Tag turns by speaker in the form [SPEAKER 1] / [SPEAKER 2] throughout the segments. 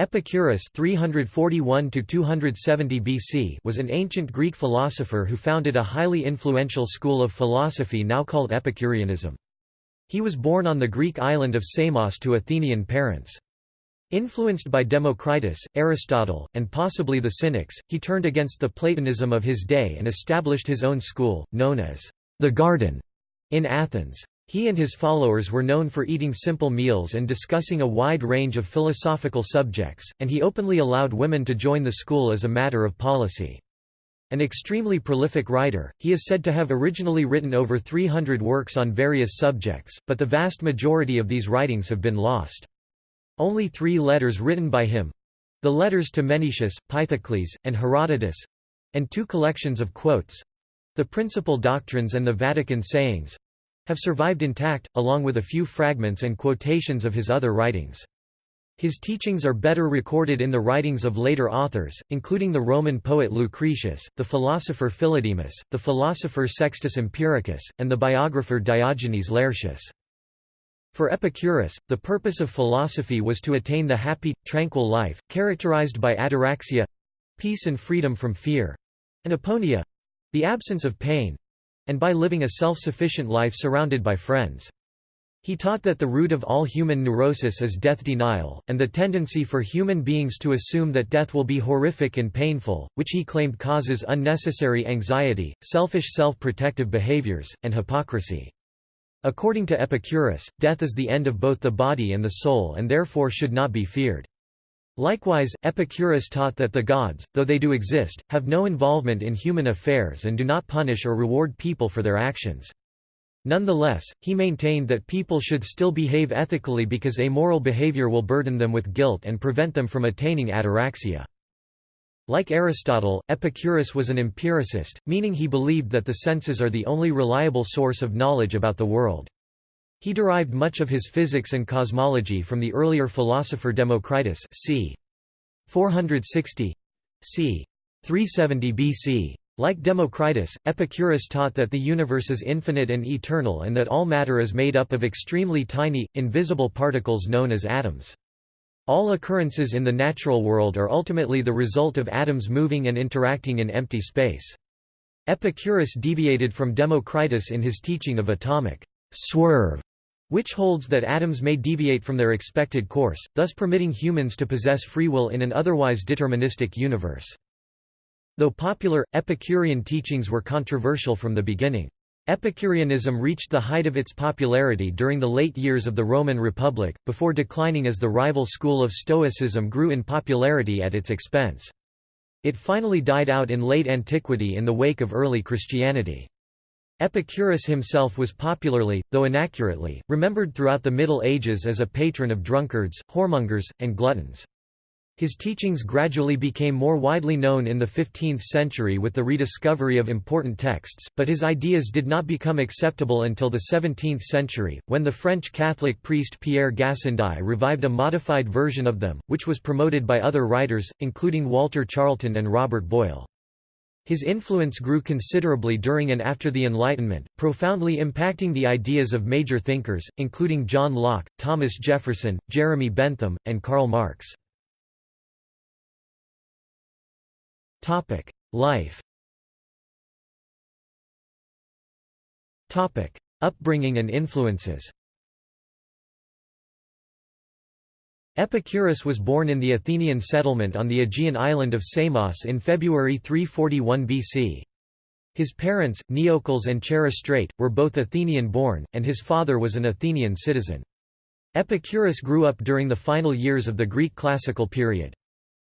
[SPEAKER 1] Epicurus 341 BC was an ancient Greek philosopher who founded a highly influential school of philosophy now called Epicureanism. He was born on the Greek island of Samos to Athenian parents. Influenced by Democritus, Aristotle, and possibly the Cynics, he turned against the Platonism of his day and established his own school, known as the Garden, in Athens. He and his followers were known for eating simple meals and discussing a wide range of philosophical subjects, and he openly allowed women to join the school as a matter of policy. An extremely prolific writer, he is said to have originally written over 300 works on various subjects, but the vast majority of these writings have been lost. Only three letters written by him—the letters to Menoeceus, Pythocles, and Herodotus—and two collections of quotes—the Principal Doctrines and the Vatican Sayings, have survived intact, along with a few fragments and quotations of his other writings. His teachings are better recorded in the writings of later authors, including the Roman poet Lucretius, the philosopher Philodemus, the philosopher Sextus Empiricus, and the biographer Diogenes Laertius. For Epicurus, the purpose of philosophy was to attain the happy, tranquil life, characterized by ataraxia—peace and freedom from fear—and aponia—the absence of pain, and by living a self-sufficient life surrounded by friends. He taught that the root of all human neurosis is death denial, and the tendency for human beings to assume that death will be horrific and painful, which he claimed causes unnecessary anxiety, selfish self-protective behaviors, and hypocrisy. According to Epicurus, death is the end of both the body and the soul and therefore should not be feared. Likewise, Epicurus taught that the gods, though they do exist, have no involvement in human affairs and do not punish or reward people for their actions. Nonetheless, he maintained that people should still behave ethically because amoral behavior will burden them with guilt and prevent them from attaining ataraxia. Like Aristotle, Epicurus was an empiricist, meaning he believed that the senses are the only reliable source of knowledge about the world. He derived much of his physics and cosmology from the earlier philosopher Democritus c. 460 c. 370 BC. Like Democritus, Epicurus taught that the universe is infinite and eternal and that all matter is made up of extremely tiny, invisible particles known as atoms. All occurrences in the natural world are ultimately the result of atoms moving and interacting in empty space. Epicurus deviated from Democritus in his teaching of atomic swerve which holds that atoms may deviate from their expected course, thus permitting humans to possess free will in an otherwise deterministic universe. Though popular, Epicurean teachings were controversial from the beginning. Epicureanism reached the height of its popularity during the late years of the Roman Republic, before declining as the rival school of Stoicism grew in popularity at its expense. It finally died out in late antiquity in the wake of early Christianity. Epicurus himself was popularly, though inaccurately, remembered throughout the Middle Ages as a patron of drunkards, whoremongers, and gluttons. His teachings gradually became more widely known in the 15th century with the rediscovery of important texts, but his ideas did not become acceptable until the 17th century, when the French Catholic priest Pierre Gassendi revived a modified version of them, which was promoted by other writers, including Walter Charlton and Robert Boyle. His influence grew considerably during and after the Enlightenment, profoundly impacting the ideas of major thinkers, including John Locke, Thomas Jefferson, Jeremy Bentham, and Karl Marx. Life Upbringing and influences Epicurus was born in the Athenian settlement on the Aegean island of Samos in February 341 BC. His parents, Neocles and Chaerestrate, were both Athenian-born, and his father was an Athenian citizen. Epicurus grew up during the final years of the Greek classical period.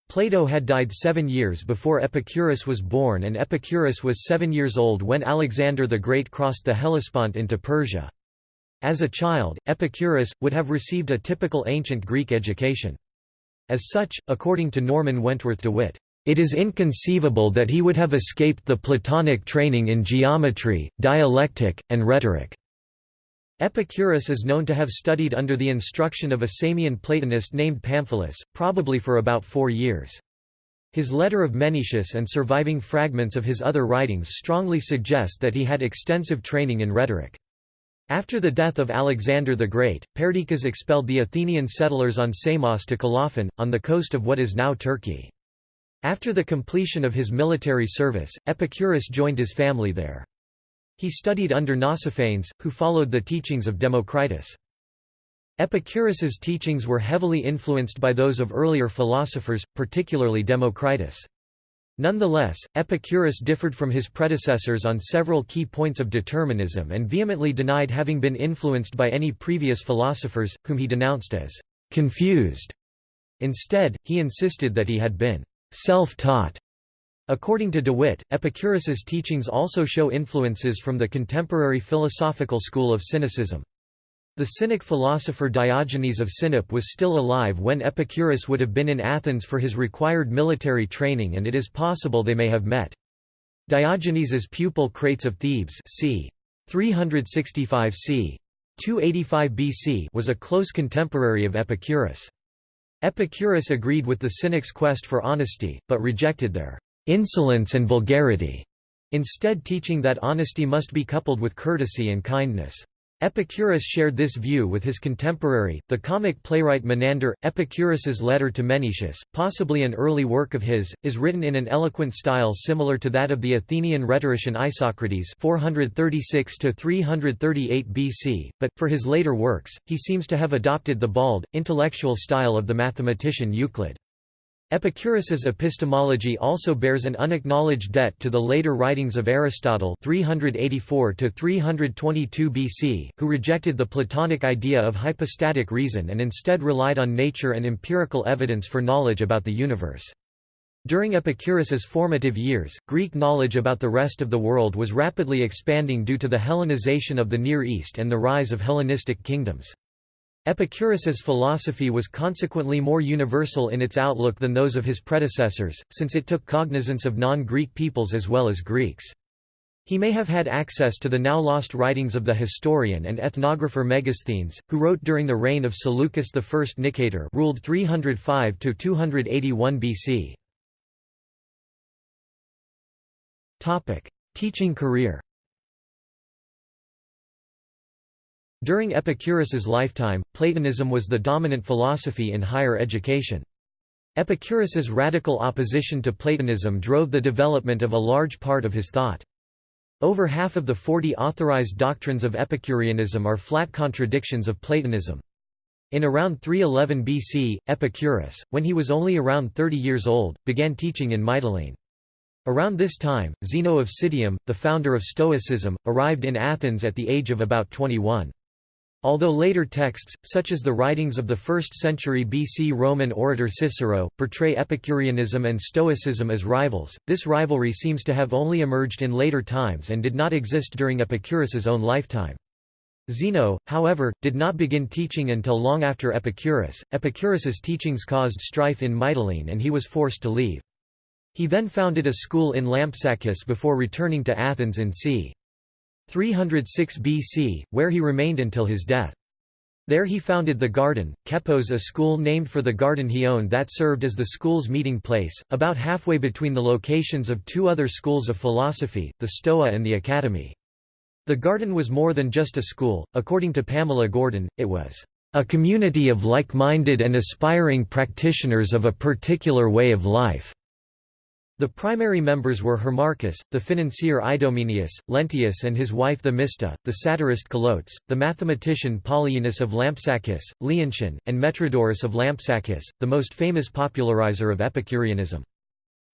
[SPEAKER 1] Plato had died seven years before Epicurus was born and Epicurus was seven years old when Alexander the Great crossed the Hellespont into Persia. As a child, Epicurus, would have received a typical ancient Greek education. As such, according to Norman Wentworth DeWitt, it is inconceivable that he would have escaped the Platonic training in geometry, dialectic, and rhetoric. Epicurus is known to have studied under the instruction of a Samian Platonist named Pamphilus, probably for about four years. His letter of Menoeceus and surviving fragments of his other writings strongly suggest that he had extensive training in rhetoric. After the death of Alexander the Great, Perdiccas expelled the Athenian settlers on Samos to Colophon, on the coast of what is now Turkey. After the completion of his military service, Epicurus joined his family there. He studied under Nausiphanes, who followed the teachings of Democritus. Epicurus's teachings were heavily influenced by those of earlier philosophers, particularly Democritus. Nonetheless, Epicurus differed from his predecessors on several key points of determinism and vehemently denied having been influenced by any previous philosophers, whom he denounced as confused. Instead, he insisted that he had been self-taught According to DeWitt, Epicurus's teachings also show influences from the contemporary philosophical school of Cynicism. The Cynic philosopher Diogenes of Sinope was still alive when Epicurus would have been in Athens for his required military training and it is possible they may have met. Diogenes's pupil Crates of Thebes c. 365 c. 285 BC was a close contemporary of Epicurus. Epicurus agreed with the Cynics' quest for honesty, but rejected their insolence and vulgarity, instead teaching that honesty must be coupled with courtesy and kindness. Epicurus shared this view with his contemporary, the comic playwright Menander. Epicurus's letter to Menoeceus, possibly an early work of his, is written in an eloquent style similar to that of the Athenian rhetorician Isocrates 436 338 BC, but, for his later works, he seems to have adopted the bald, intellectual style of the mathematician Euclid. Epicurus's epistemology also bears an unacknowledged debt to the later writings of Aristotle 384 BC, who rejected the Platonic idea of hypostatic reason and instead relied on nature and empirical evidence for knowledge about the universe. During Epicurus's formative years, Greek knowledge about the rest of the world was rapidly expanding due to the Hellenization of the Near East and the rise of Hellenistic kingdoms. Epicurus's philosophy was consequently more universal in its outlook than those of his predecessors, since it took cognizance of non-Greek peoples as well as Greeks. He may have had access to the now lost writings of the historian and ethnographer Megasthenes, who wrote during the reign of Seleucus I Nicator ruled 305–281 BC. Teaching career During Epicurus's lifetime, Platonism was the dominant philosophy in higher education. Epicurus's radical opposition to Platonism drove the development of a large part of his thought. Over half of the 40 authorized doctrines of Epicureanism are flat contradictions of Platonism. In around 311 BC, Epicurus, when he was only around 30 years old, began teaching in Mytilene. Around this time, Zeno of Citium, the founder of Stoicism, arrived in Athens at the age of about 21. Although later texts, such as the writings of the 1st century BC Roman orator Cicero, portray Epicureanism and Stoicism as rivals, this rivalry seems to have only emerged in later times and did not exist during Epicurus's own lifetime. Zeno, however, did not begin teaching until long after Epicurus. Epicurus's teachings caused strife in Mytilene and he was forced to leave. He then founded a school in Lampsacus before returning to Athens in c. 306 BC, where he remained until his death. There he founded the Garden, Kepos a school named for the garden he owned that served as the school's meeting place, about halfway between the locations of two other schools of philosophy, the Stoa and the Academy. The garden was more than just a school, according to Pamela Gordon, it was a community of like-minded and aspiring practitioners of a particular way of life. The primary members were Hermarchus, the financier Idomeneus, Leonteus and his wife Themista, the satirist Colotes, the mathematician Polyaenus of Lampsacus, Leontion, and Metrodorus of Lampsacus, the most famous popularizer of Epicureanism.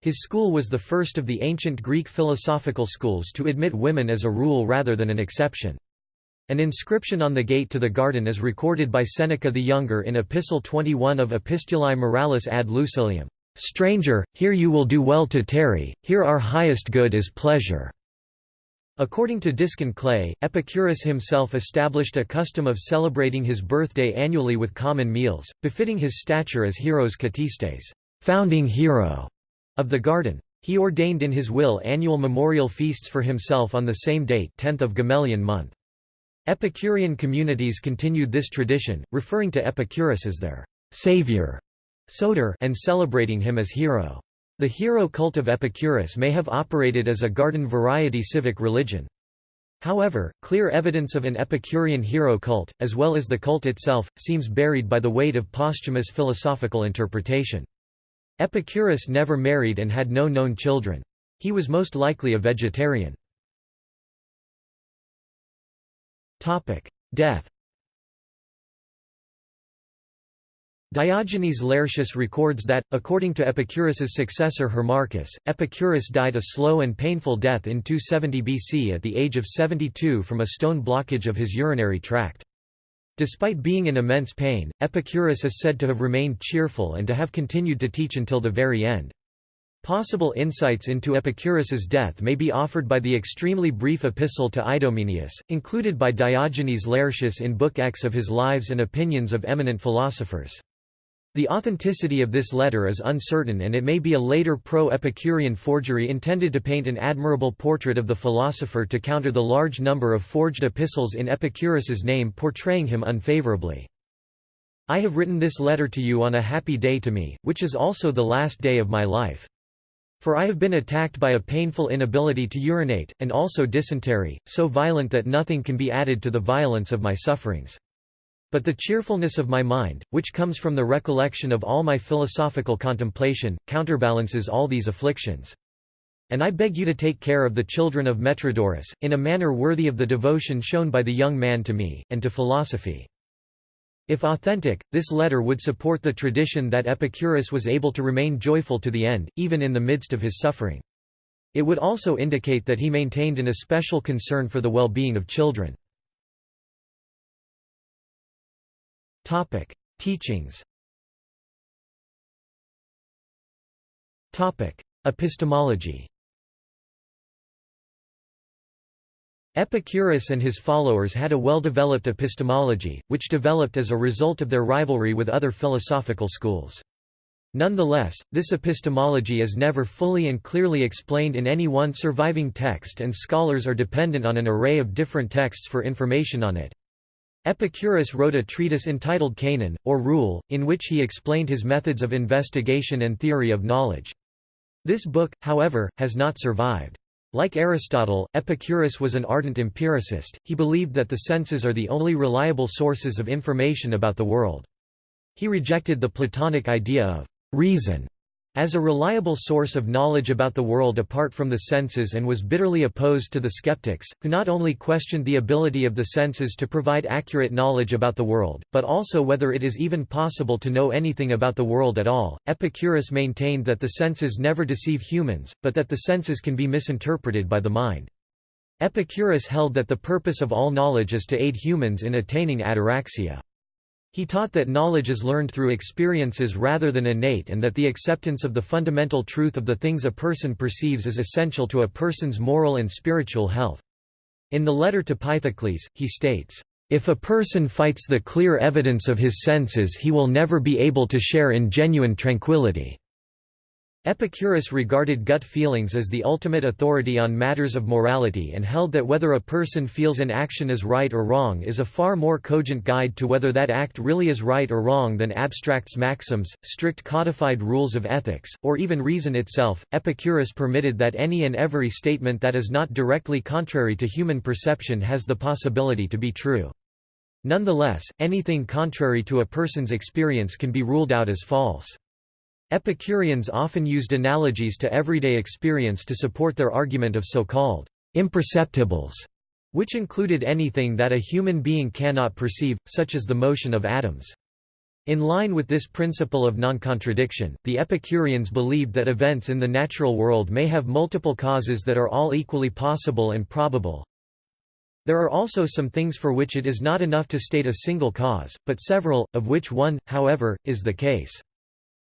[SPEAKER 1] His school was the first of the ancient Greek philosophical schools to admit women as a rule rather than an exception. An inscription on the gate to the garden is recorded by Seneca the Younger in Epistle 21 of Epistulae Morales ad Lucilium. Stranger, here you will do well to tarry, here our highest good is pleasure." According to Diskin Clay, Epicurus himself established a custom of celebrating his birthday annually with common meals, befitting his stature as Heros Katistes founding hero of the garden. He ordained in his will annual memorial feasts for himself on the same date 10th of Gamelion month. Epicurean communities continued this tradition, referring to Epicurus as their savior Soter and celebrating him as hero. The hero cult of Epicurus may have operated as a garden variety civic religion. However, clear evidence of an Epicurean hero cult, as well as the cult itself, seems buried by the weight of posthumous philosophical interpretation. Epicurus never married and had no known children. He was most likely a vegetarian. Death Diogenes Laertius records that, according to Epicurus's successor Hermarchus, Epicurus died a slow and painful death in 270 BC at the age of 72 from a stone blockage of his urinary tract. Despite being in immense pain, Epicurus is said to have remained cheerful and to have continued to teach until the very end. Possible insights into Epicurus's death may be offered by the extremely brief epistle to Idomeneus, included by Diogenes Laertius in Book X of his Lives and Opinions of Eminent Philosophers. The authenticity of this letter is uncertain and it may be a later pro-Epicurean forgery intended to paint an admirable portrait of the philosopher to counter the large number of forged epistles in Epicurus's name portraying him unfavorably. I have written this letter to you on a happy day to me, which is also the last day of my life. For I have been attacked by a painful inability to urinate, and also dysentery, so violent that nothing can be added to the violence of my sufferings. But the cheerfulness of my mind, which comes from the recollection of all my philosophical contemplation, counterbalances all these afflictions. And I beg you to take care of the children of Metrodorus, in a manner worthy of the devotion shown by the young man to me, and to philosophy. If authentic, this letter would support the tradition that Epicurus was able to remain joyful to the end, even in the midst of his suffering. It would also indicate that he maintained an especial concern for the well-being of children. Topic: Teachings. Topic: Epistemology. Epicurus and his followers had a well-developed epistemology, which developed as a result of their rivalry with other philosophical schools. Nonetheless, this epistemology is never fully and clearly explained in any one surviving text and scholars are dependent on an array of different texts for information on it. Epicurus wrote a treatise entitled Canon, or Rule, in which he explained his methods of investigation and theory of knowledge. This book, however, has not survived. Like Aristotle, Epicurus was an ardent empiricist, he believed that the senses are the only reliable sources of information about the world. He rejected the Platonic idea of reason as a reliable source of knowledge about the world apart from the senses and was bitterly opposed to the skeptics, who not only questioned the ability of the senses to provide accurate knowledge about the world, but also whether it is even possible to know anything about the world at all. Epicurus maintained that the senses never deceive humans, but that the senses can be misinterpreted by the mind. Epicurus held that the purpose of all knowledge is to aid humans in attaining ataraxia. He taught that knowledge is learned through experiences rather than innate and that the acceptance of the fundamental truth of the things a person perceives is essential to a person's moral and spiritual health. In the letter to Pythocles, he states, "...if a person fights the clear evidence of his senses he will never be able to share in genuine tranquility." Epicurus regarded gut feelings as the ultimate authority on matters of morality and held that whether a person feels an action is right or wrong is a far more cogent guide to whether that act really is right or wrong than abstracts maxims, strict codified rules of ethics, or even reason itself. Epicurus permitted that any and every statement that is not directly contrary to human perception has the possibility to be true. Nonetheless, anything contrary to a person's experience can be ruled out as false. Epicureans often used analogies to everyday experience to support their argument of so-called imperceptibles, which included anything that a human being cannot perceive, such as the motion of atoms. In line with this principle of non-contradiction, the Epicureans believed that events in the natural world may have multiple causes that are all equally possible and probable. There are also some things for which it is not enough to state a single cause, but several, of which one, however, is the case.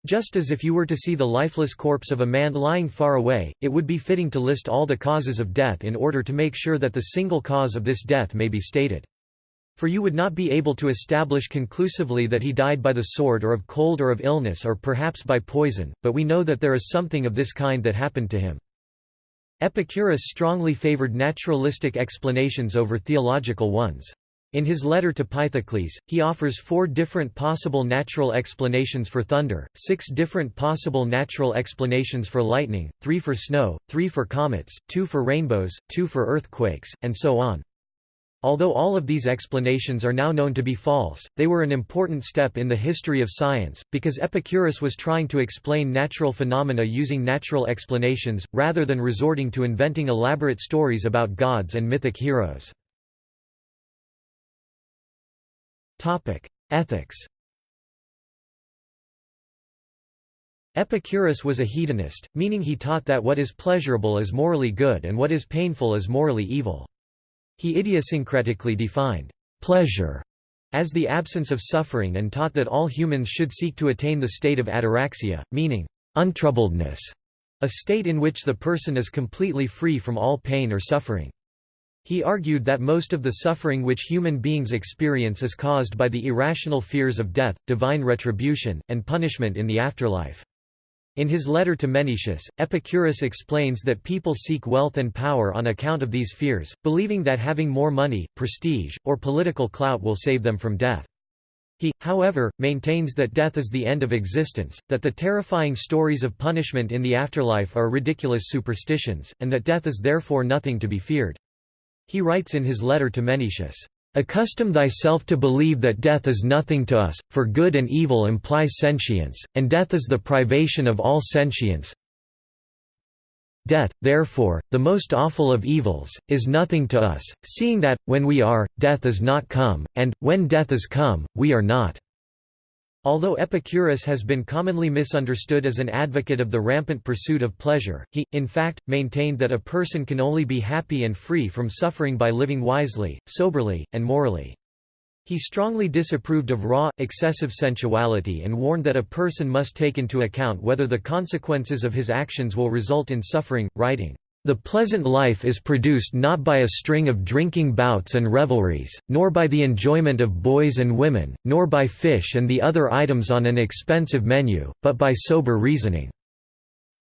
[SPEAKER 1] Just as if you were to see the lifeless corpse of a man lying far away, it would be fitting to list all the causes of death in order to make sure that the single cause of this death may be stated. For you would not be able to establish conclusively that he died by the sword or of cold or of illness or perhaps by poison, but we know that there is something of this kind that happened to him. Epicurus strongly favored naturalistic explanations over theological ones. In his letter to Pythocles, he offers four different possible natural explanations for thunder, six different possible natural explanations for lightning, three for snow, three for comets, two for rainbows, two for earthquakes, and so on. Although all of these explanations are now known to be false, they were an important step in the history of science, because Epicurus was trying to explain natural phenomena using natural explanations, rather than resorting to inventing elaborate stories about gods and mythic heroes. Ethics Epicurus was a hedonist, meaning he taught that what is pleasurable is morally good and what is painful is morally evil. He idiosyncratically defined pleasure as the absence of suffering and taught that all humans should seek to attain the state of ataraxia, meaning untroubledness, a state in which the person is completely free from all pain or suffering. He argued that most of the suffering which human beings experience is caused by the irrational fears of death, divine retribution, and punishment in the afterlife. In his letter to Menoeceus, Epicurus explains that people seek wealth and power on account of these fears, believing that having more money, prestige, or political clout will save them from death. He, however, maintains that death is the end of existence, that the terrifying stories of punishment in the afterlife are ridiculous superstitions, and that death is therefore nothing to be feared. He writes in his letter to Menoeceus, Accustom thyself to believe that death is nothing to us, for good and evil imply sentience, and death is the privation of all sentience. Death, therefore, the most awful of evils, is nothing to us, seeing that, when we are, death is not come, and, when death is come, we are not. Although Epicurus has been commonly misunderstood as an advocate of the rampant pursuit of pleasure, he, in fact, maintained that a person can only be happy and free from suffering by living wisely, soberly, and morally. He strongly disapproved of raw, excessive sensuality and warned that a person must take into account whether the consequences of his actions will result in suffering, writing, the pleasant life is produced not by a string of drinking bouts and revelries, nor by the enjoyment of boys and women, nor by fish and the other items on an expensive menu, but by sober reasoning."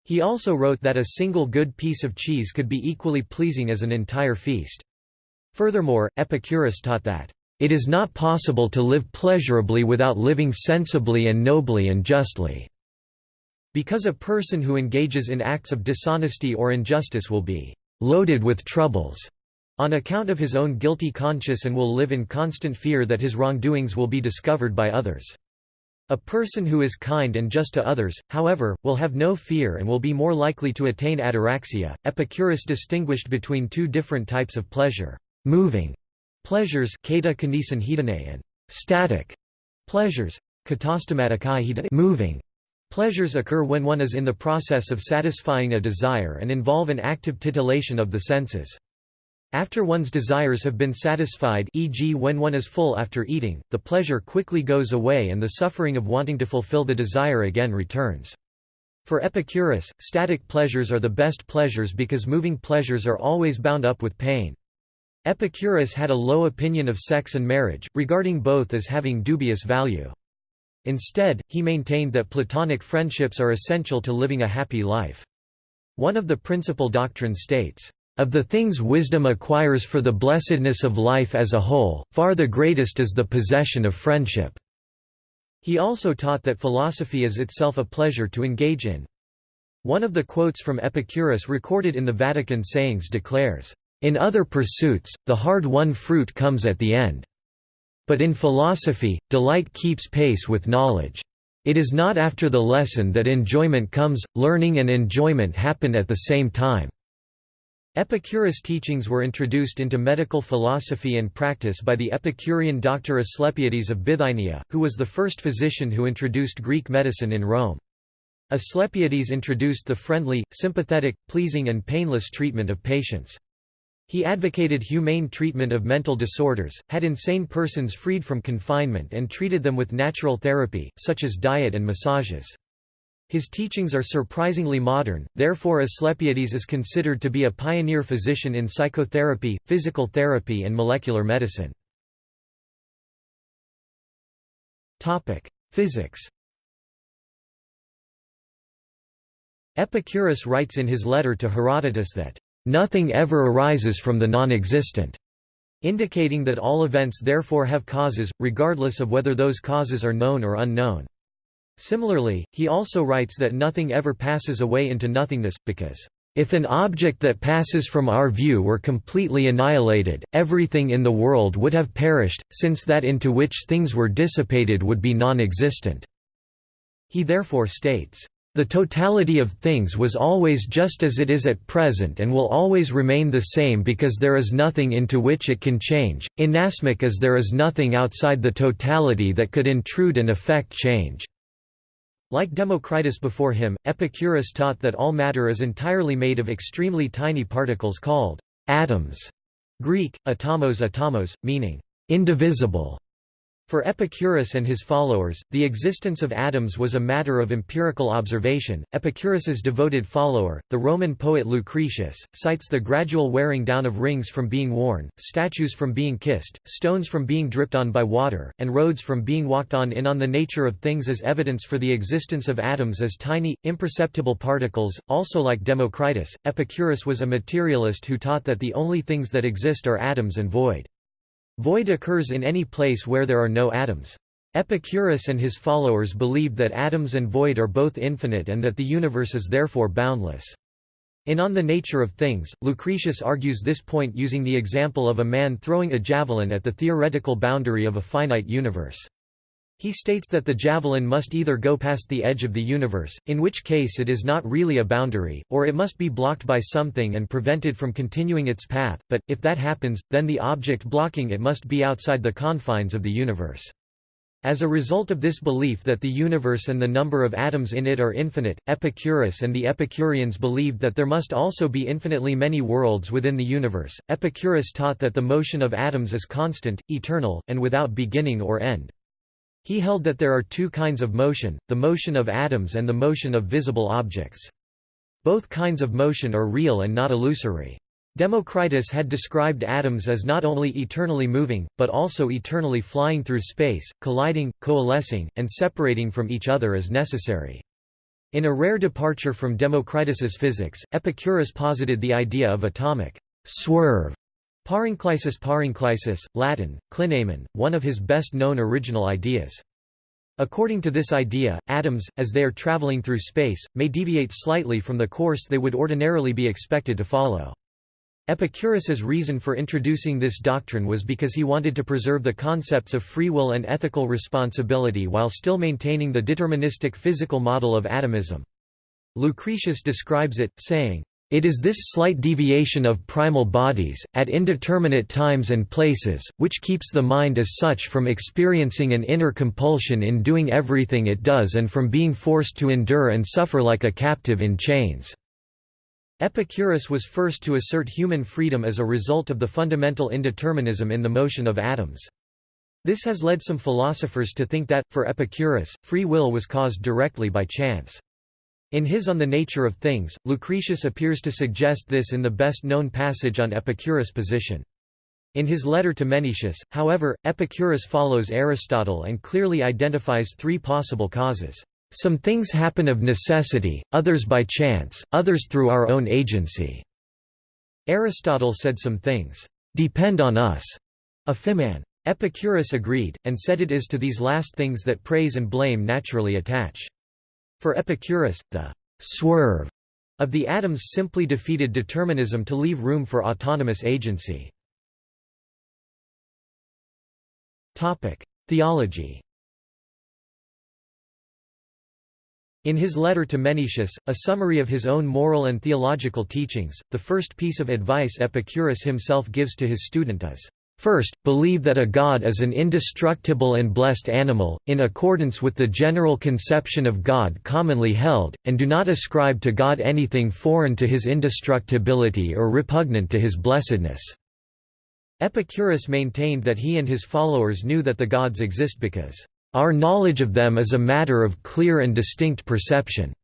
[SPEAKER 1] He also wrote that a single good piece of cheese could be equally pleasing as an entire feast. Furthermore, Epicurus taught that, "...it is not possible to live pleasurably without living sensibly and nobly and justly." Because a person who engages in acts of dishonesty or injustice will be loaded with troubles on account of his own guilty conscience and will live in constant fear that his wrongdoings will be discovered by others. A person who is kind and just to others, however, will have no fear and will be more likely to attain ataraxia. Epicurus distinguished between two different types of pleasure: moving pleasures, and static pleasures, moving Pleasures occur when one is in the process of satisfying a desire and involve an active titillation of the senses. After one's desires have been satisfied e.g. when one is full after eating, the pleasure quickly goes away and the suffering of wanting to fulfill the desire again returns. For Epicurus, static pleasures are the best pleasures because moving pleasures are always bound up with pain. Epicurus had a low opinion of sex and marriage, regarding both as having dubious value. Instead, he maintained that platonic friendships are essential to living a happy life. One of the principal doctrines states, "...of the things wisdom acquires for the blessedness of life as a whole, far the greatest is the possession of friendship." He also taught that philosophy is itself a pleasure to engage in. One of the quotes from Epicurus recorded in the Vatican sayings declares, "...in other pursuits, the hard-won fruit comes at the end." But in philosophy, delight keeps pace with knowledge. It is not after the lesson that enjoyment comes, learning and enjoyment happen at the same time. Epicurus' teachings were introduced into medical philosophy and practice by the Epicurean doctor Asclepiades of Bithynia, who was the first physician who introduced Greek medicine in Rome. Asclepiades introduced the friendly, sympathetic, pleasing and painless treatment of patients. He advocated humane treatment of mental disorders, had insane persons freed from confinement and treated them with natural therapy, such as diet and massages. His teachings are surprisingly modern, therefore Asclepiades is considered to be a pioneer physician in psychotherapy, physical therapy and molecular medicine. Physics Epicurus writes in his letter to Herodotus that Nothing ever arises from the non-existent. indicating that all events therefore have causes, regardless of whether those causes are known or unknown. Similarly, he also writes that nothing ever passes away into nothingness, because if an object that passes from our view were completely annihilated, everything in the world would have perished, since that into which things were dissipated would be non-existent." He therefore states, "...the totality of things was always just as it is at present and will always remain the same because there is nothing into which it can change, inasmuch as there is nothing outside the totality that could intrude and affect change." Like Democritus before him, Epicurus taught that all matter is entirely made of extremely tiny particles called atoms, Greek, atomos atomos, meaning indivisible. For Epicurus and his followers, the existence of atoms was a matter of empirical observation. Epicurus's devoted follower, the Roman poet Lucretius, cites the gradual wearing down of rings from being worn, statues from being kissed, stones from being dripped on by water, and roads from being walked on in on the nature of things as evidence for the existence of atoms as tiny, imperceptible particles. Also like Democritus, Epicurus was a materialist who taught that the only things that exist are atoms and void. Void occurs in any place where there are no atoms. Epicurus and his followers believed that atoms and void are both infinite and that the universe is therefore boundless. In On the Nature of Things, Lucretius argues this point using the example of a man throwing a javelin at the theoretical boundary of a finite universe. He states that the javelin must either go past the edge of the universe, in which case it is not really a boundary, or it must be blocked by something and prevented from continuing its path, but, if that happens, then the object blocking it must be outside the confines of the universe. As a result of this belief that the universe and the number of atoms in it are infinite, Epicurus and the Epicureans believed that there must also be infinitely many worlds within the universe. Epicurus taught that the motion of atoms is constant, eternal, and without beginning or end. He held that there are two kinds of motion, the motion of atoms and the motion of visible objects. Both kinds of motion are real and not illusory. Democritus had described atoms as not only eternally moving, but also eternally flying through space, colliding, coalescing, and separating from each other as necessary. In a rare departure from Democritus's physics, Epicurus posited the idea of atomic swerve Parenklysis Parenklysis, Latin, clinamen, one of his best-known original ideas. According to this idea, atoms, as they are traveling through space, may deviate slightly from the course they would ordinarily be expected to follow. Epicurus's reason for introducing this doctrine was because he wanted to preserve the concepts of free will and ethical responsibility while still maintaining the deterministic physical model of atomism. Lucretius describes it, saying, it is this slight deviation of primal bodies, at indeterminate times and places, which keeps the mind as such from experiencing an inner compulsion in doing everything it does and from being forced to endure and suffer like a captive in chains." Epicurus was first to assert human freedom as a result of the fundamental indeterminism in the motion of atoms. This has led some philosophers to think that, for Epicurus, free will was caused directly by chance. In his On the Nature of Things, Lucretius appears to suggest this in the best-known passage on Epicurus' position. In his letter to Menoeceus, however, Epicurus follows Aristotle and clearly identifies three possible causes. Some things happen of necessity, others by chance, others through our own agency. Aristotle said some things depend on us, aphiman. Epicurus agreed, and said it is to these last things that praise and blame naturally attach. For Epicurus, the «swerve» of the atoms simply defeated determinism to leave room for autonomous agency. Theology In his letter to Menoeceus, a summary of his own moral and theological teachings, the first piece of advice Epicurus himself gives to his student is, First, believe that a god is an indestructible and blessed animal, in accordance with the general conception of God commonly held, and do not ascribe to God anything foreign to his indestructibility or repugnant to his blessedness." Epicurus maintained that he and his followers knew that the gods exist because, "...our knowledge of them is a matter of clear and distinct perception,"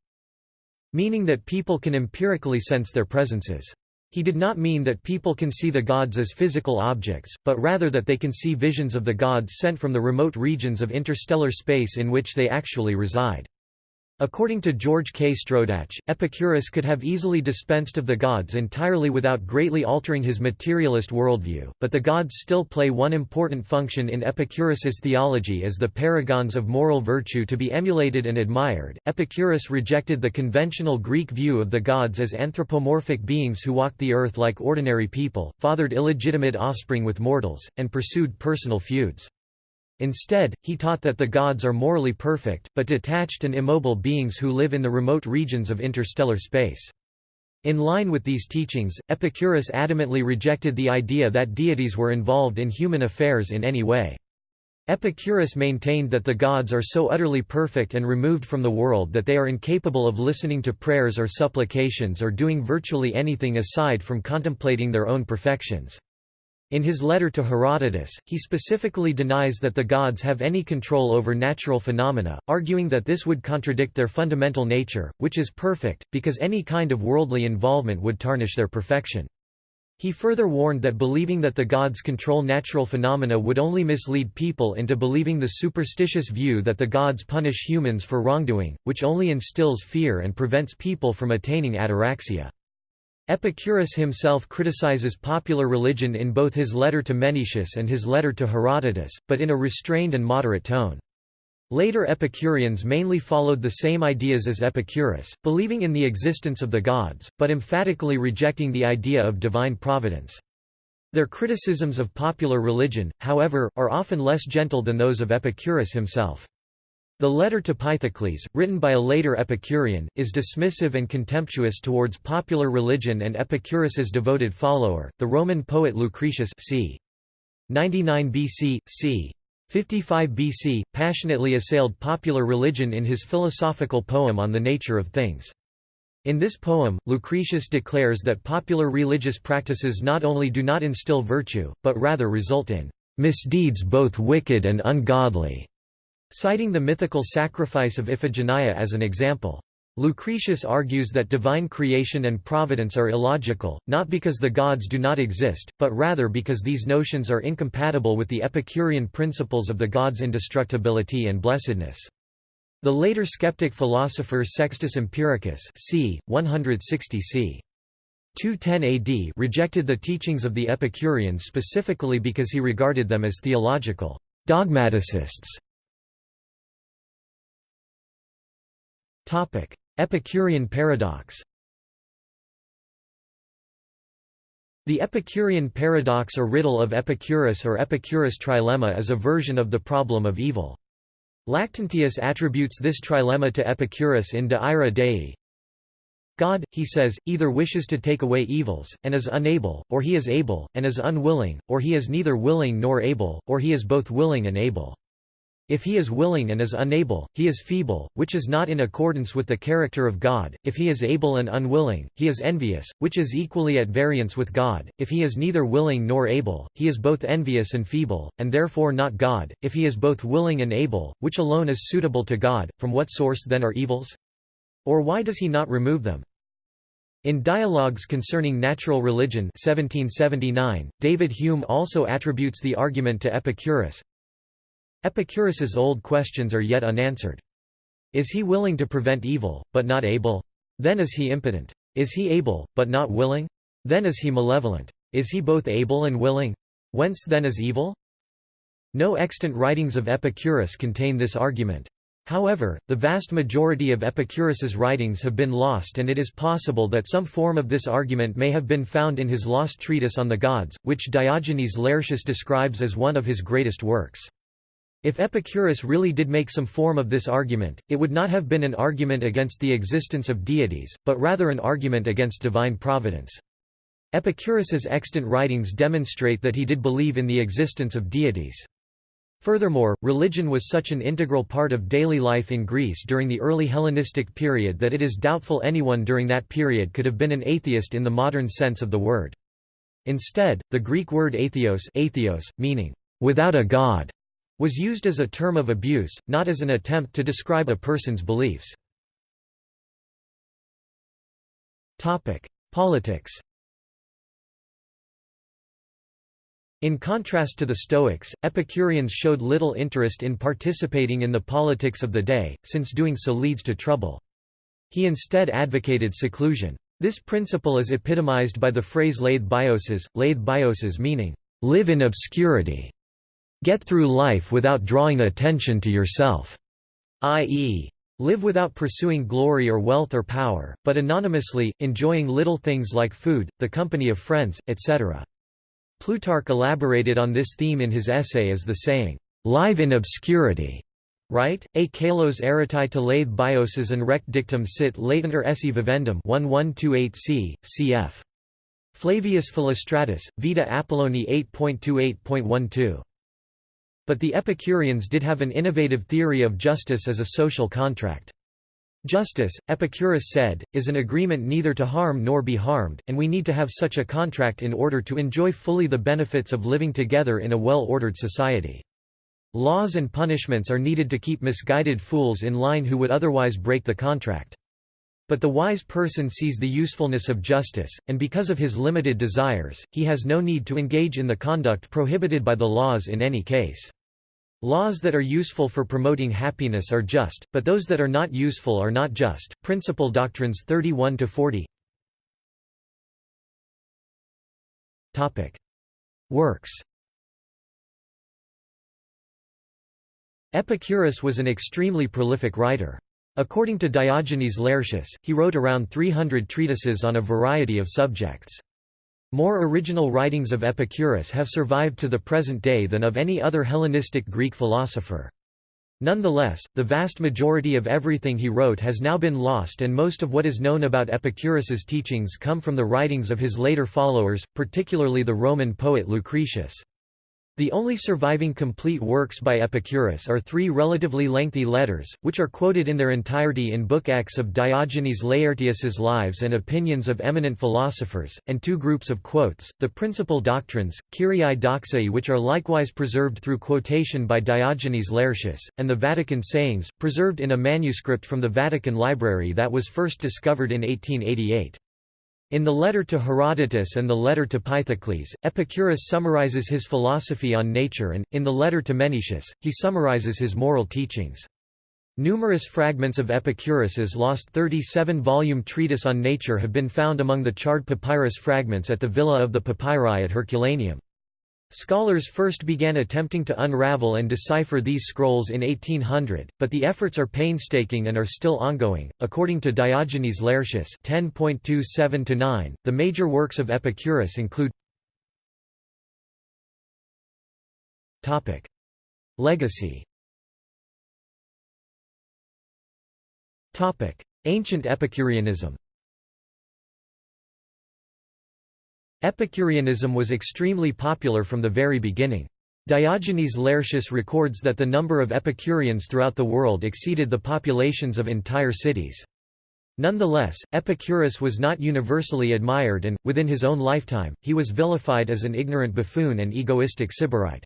[SPEAKER 1] meaning that people can empirically sense their presences. He did not mean that people can see the gods as physical objects, but rather that they can see visions of the gods sent from the remote regions of interstellar space in which they actually reside. According to George K. Strodach, Epicurus could have easily dispensed of the gods entirely without greatly altering his materialist worldview, but the gods still play one important function in Epicurus's theology as the paragons of moral virtue to be emulated and admired. Epicurus rejected the conventional Greek view of the gods as anthropomorphic beings who walked the earth like ordinary people, fathered illegitimate offspring with mortals, and pursued personal feuds. Instead, he taught that the gods are morally perfect, but detached and immobile beings who live in the remote regions of interstellar space. In line with these teachings, Epicurus adamantly rejected the idea that deities were involved in human affairs in any way. Epicurus maintained that the gods are so utterly perfect and removed from the world that they are incapable of listening to prayers or supplications or doing virtually anything aside from contemplating their own perfections. In his letter to Herodotus, he specifically denies that the gods have any control over natural phenomena, arguing that this would contradict their fundamental nature, which is perfect, because any kind of worldly involvement would tarnish their perfection. He further warned that believing that the gods control natural phenomena would only mislead people into believing the superstitious view that the gods punish humans for wrongdoing, which only instills fear and prevents people from attaining ataraxia. Epicurus himself criticizes popular religion in both his letter to Menoeceus and his letter to Herodotus, but in a restrained and moderate tone. Later Epicureans mainly followed the same ideas as Epicurus, believing in the existence of the gods, but emphatically rejecting the idea of divine providence. Their criticisms of popular religion, however, are often less gentle than those of Epicurus himself. The letter to Pythocles, written by a later Epicurean, is dismissive and contemptuous towards popular religion and Epicurus's devoted follower, the Roman poet Lucretius c. 99 BC, c. 55 BC, passionately assailed popular religion in his philosophical poem On the Nature of Things. In this poem, Lucretius declares that popular religious practices not only do not instill virtue, but rather result in misdeeds both wicked and ungodly citing the mythical sacrifice of Iphigenia as an example. Lucretius argues that divine creation and providence are illogical, not because the gods do not exist, but rather because these notions are incompatible with the Epicurean principles of the gods' indestructibility and blessedness. The later skeptic philosopher Sextus Empiricus c. 160 c. 210 AD rejected the teachings of the Epicureans specifically because he regarded them as theological dogmaticists Epicurean paradox The Epicurean paradox or riddle of Epicurus or Epicurus trilemma is a version of the problem of evil. Lactantius attributes this trilemma to Epicurus in De Ira Dei. God, he says, either wishes to take away evils, and is unable, or he is able, and is unwilling, or he is neither willing nor able, or he is both willing and able. If he is willing and is unable, he is feeble, which is not in accordance with the character of God, if he is able and unwilling, he is envious, which is equally at variance with God, if he is neither willing nor able, he is both envious and feeble, and therefore not God, if he is both willing and able, which alone is suitable to God, from what source then are evils? Or why does he not remove them? In Dialogues Concerning Natural Religion 1779, David Hume also attributes the argument to Epicurus, Epicurus's old questions are yet unanswered. Is he willing to prevent evil, but not able? Then is he impotent. Is he able, but not willing? Then is he malevolent. Is he both able and willing? Whence then is evil? No extant writings of Epicurus contain this argument. However, the vast majority of Epicurus's writings have been lost and it is possible that some form of this argument may have been found in his lost treatise on the gods, which Diogenes Laertius describes as one of his greatest works. If Epicurus really did make some form of this argument, it would not have been an argument against the existence of deities, but rather an argument against divine providence. Epicurus's extant writings demonstrate that he did believe in the existence of deities. Furthermore, religion was such an integral part of daily life in Greece during the early Hellenistic period that it is doubtful anyone during that period could have been an atheist in the modern sense of the word. Instead, the Greek word atheos, atheos meaning, without a god, was used as a term of abuse, not as an attempt to describe a person's beliefs. Politics In contrast to the Stoics, Epicureans showed little interest in participating in the politics of the day, since doing so leads to trouble. He instead advocated seclusion. This principle is epitomized by the phrase laith bioses, laith bioses meaning, live in obscurity. Get through life without drawing attention to yourself, i.e., live without pursuing glory or wealth or power, but anonymously, enjoying little things like food, the company of friends, etc. Plutarch elaborated on this theme in his essay as the saying, "'Live in obscurity' right? A kalos eritae to lathe bioses and rect dictum sit latentur esse vivendum 1128 c. cf. Flavius Philostratus, Vita Apolloni 8.28.12. But the Epicureans did have an innovative theory of justice as a social contract. Justice, Epicurus said, is an agreement neither to harm nor be harmed, and we need to have such a contract in order to enjoy fully the benefits of living together in a well-ordered society. Laws and punishments are needed to keep misguided fools in line who would otherwise break the contract. But the wise person sees the usefulness of justice, and because of his limited desires, he has no need to engage in the conduct prohibited by the laws in any case. Laws that are useful for promoting happiness are just, but those that are not useful are not just. Principal Doctrines 31 to 40. Topic: Works. Epicurus was an extremely prolific writer. According to Diogenes Laertius, he wrote around 300 treatises on a variety of subjects. More original writings of Epicurus have survived to the present day than of any other Hellenistic Greek philosopher. Nonetheless, the vast majority of everything he wrote has now been lost and most of what is known about Epicurus's teachings come from the writings of his later followers, particularly the Roman poet Lucretius. The only surviving complete works by Epicurus are three relatively lengthy letters, which are quoted in their entirety in Book X of Diogenes Laertius's Lives and Opinions of Eminent Philosophers, and two groups of quotes, the Principal Doctrines, Kyriai Doxae which are likewise preserved through quotation by Diogenes Laertius, and the Vatican Sayings, preserved in a manuscript from the Vatican Library that was first discovered in 1888. In the letter to Herodotus and the letter to Pythocles, Epicurus summarizes his philosophy on nature and, in the letter to Menoeceus, he summarizes his moral teachings. Numerous fragments of Epicurus's lost 37-volume treatise on nature have been found among the charred papyrus fragments at the Villa of the Papyri at Herculaneum. Scholars first began attempting to unravel and decipher these scrolls in 1800, but the efforts are painstaking and are still ongoing. According to Diogenes Laertius 10.27-9, the major works of Epicurus include Topic: Legacy. Topic: Ancient Epicureanism. Epicureanism was extremely popular from the very beginning. Diogenes Laertius records that the number of Epicureans throughout the world exceeded the populations of entire cities. Nonetheless, Epicurus was not universally admired and, within his own lifetime, he was vilified as an ignorant buffoon and egoistic sybarite.